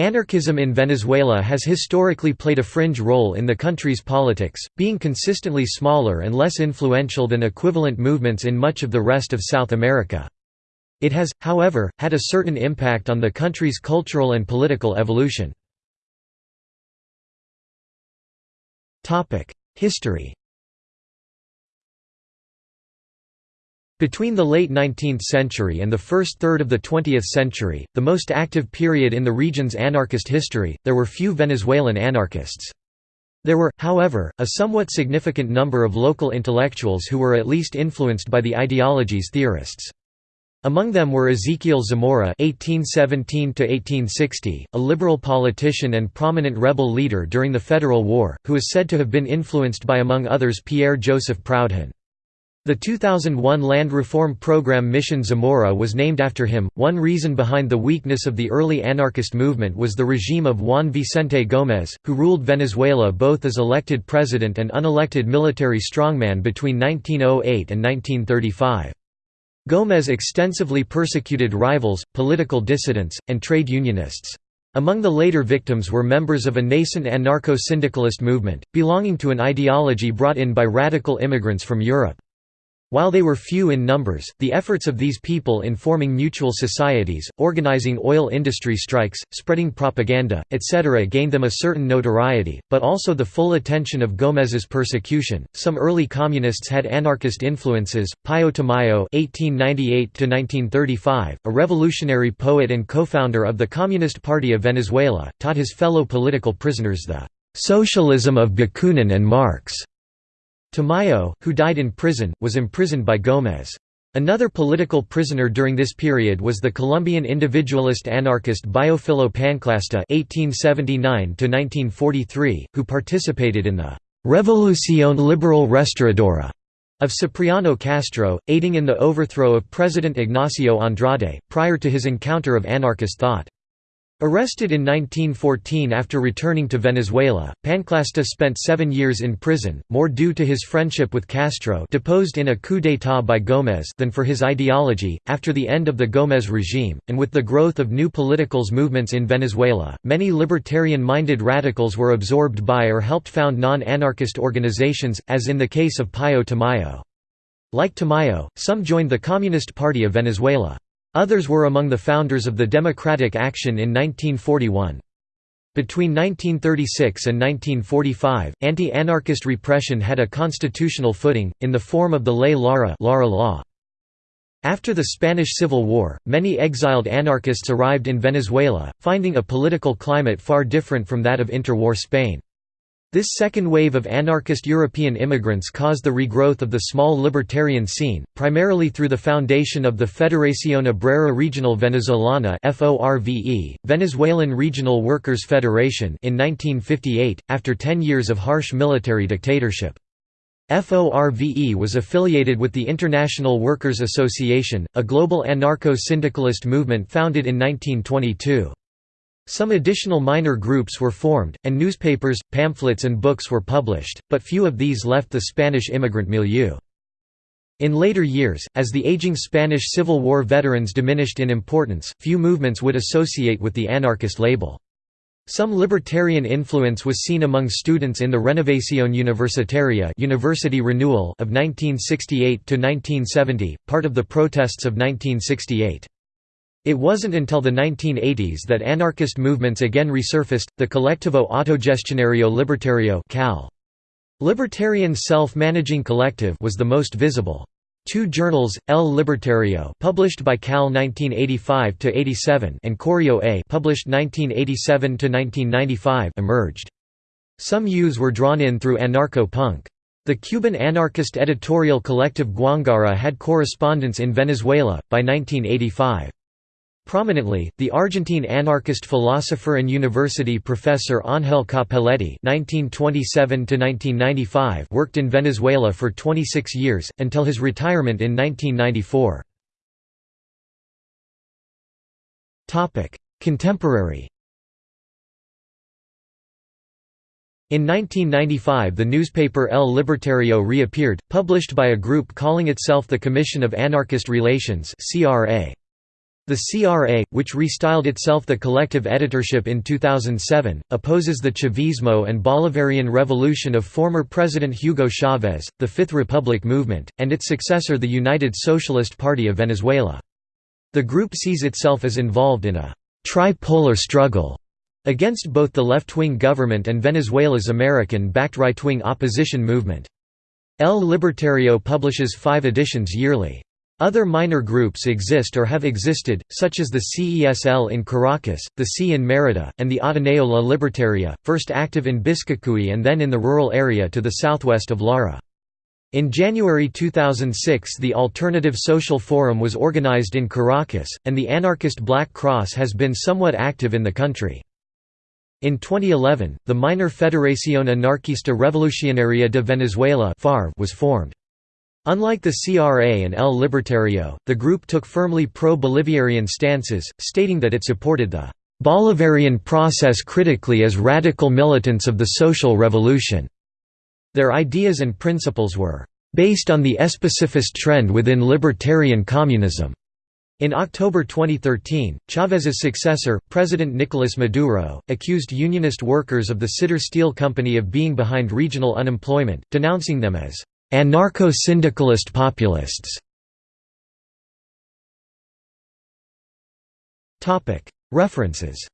Anarchism in Venezuela has historically played a fringe role in the country's politics, being consistently smaller and less influential than equivalent movements in much of the rest of South America. It has, however, had a certain impact on the country's cultural and political evolution. History Between the late 19th century and the first third of the 20th century, the most active period in the region's anarchist history, there were few Venezuelan anarchists. There were, however, a somewhat significant number of local intellectuals who were at least influenced by the ideology's theorists. Among them were Ezequiel Zamora (1817–1860), a liberal politician and prominent rebel leader during the Federal War, who is said to have been influenced by among others Pierre Joseph Proudhon. The 2001 land reform program Mission Zamora was named after him. One reason behind the weakness of the early anarchist movement was the regime of Juan Vicente Gómez, who ruled Venezuela both as elected president and unelected military strongman between 1908 and 1935. Gómez extensively persecuted rivals, political dissidents, and trade unionists. Among the later victims were members of a nascent anarcho-syndicalist movement, belonging to an ideology brought in by radical immigrants from Europe. While they were few in numbers, the efforts of these people in forming mutual societies, organizing oil industry strikes, spreading propaganda, etc. gained them a certain notoriety, but also the full attention of Gómez's persecution. Some early communists had anarchist influences. Pío Tamayo (1898–1935), a revolutionary poet and co-founder of the Communist Party of Venezuela, taught his fellow political prisoners the socialism of Bakunin and Marx. Tamayo, who died in prison, was imprisoned by Gómez. Another political prisoner during this period was the Colombian individualist anarchist Biofilo Panclasta (1879–1943), who participated in the Revolución Liberal Restauradora of Cipriano Castro, aiding in the overthrow of President Ignacio Andrade, prior to his encounter of anarchist thought. Arrested in 1914 after returning to Venezuela, Panclasta spent seven years in prison, more due to his friendship with Castro deposed in a coup d'état by Gómez than for his ideology. After the end of the Gómez regime, and with the growth of new politicals movements in Venezuela, many libertarian-minded radicals were absorbed by or helped found non-anarchist organizations, as in the case of Pío Tamayo. Like Tamayo, some joined the Communist Party of Venezuela. Others were among the founders of the Democratic Action in 1941. Between 1936 and 1945, anti-anarchist repression had a constitutional footing, in the form of the Ley Lara, law. After the Spanish Civil War, many exiled anarchists arrived in Venezuela, finding a political climate far different from that of interwar Spain. This second wave of anarchist European immigrants caused the regrowth of the small libertarian scene, primarily through the foundation of the Federación Obrera Regional Venezolana Venezuelan Regional Workers' Federation in 1958, after ten years of harsh military dictatorship. FORVE was affiliated with the International Workers' Association, a global anarcho-syndicalist movement founded in 1922. Some additional minor groups were formed, and newspapers, pamphlets and books were published, but few of these left the Spanish immigrant milieu. In later years, as the aging Spanish Civil War veterans diminished in importance, few movements would associate with the anarchist label. Some libertarian influence was seen among students in the Renovación Universitaria University Renewal of 1968 to 1970, part of the protests of 1968. It wasn't until the 1980s that anarchist movements again resurfaced, the Colectivo Autogestionario Libertario CAL. Libertarian Self-Managing Collective was the most visible. Two journals, El Libertario published by Cal 1985–87 and Correo A published 1987–1995 emerged. Some U's were drawn in through anarcho-punk. The Cuban anarchist editorial collective Guangara had correspondence in Venezuela, by 1985. Prominently, the Argentine anarchist philosopher and university professor Ángel Cappelletti (1927–1995) worked in Venezuela for 26 years until his retirement in 1994. Topic: Contemporary. In 1995 the newspaper El Libertario reappeared, published by a group calling itself the Commission of Anarchist Relations CRA. The CRA, which restyled itself the Collective Editorship in 2007, opposes the Chavismo and Bolivarian revolution of former President Hugo Chavez, the Fifth Republic movement, and its successor the United Socialist Party of Venezuela. The group sees itself as involved in a «tripolar struggle» against both the left-wing government and Venezuela's American-backed right-wing opposition movement. El Libertario publishes five editions yearly. Other minor groups exist or have existed, such as the CESL in Caracas, the C in Mérida, and the Ateneo La Libertaria, first active in Biscucuy and then in the rural area to the southwest of Lara. In January 2006 the Alternative Social Forum was organized in Caracas, and the anarchist Black Cross has been somewhat active in the country. In 2011, the minor Federación Anarquista Revolucionaria de Venezuela was formed. Unlike the CRA and El Libertario, the group took firmly pro-Bolivarian stances, stating that it supported the Bolivarian process critically as radical militants of the social revolution. Their ideas and principles were based on the especifist trend within libertarian communism. In October 2013, Chávez's successor, President Nicolas Maduro, accused unionist workers of the Sidor Steel Company of being behind regional unemployment, denouncing them as Anarcho-syndicalist populists. References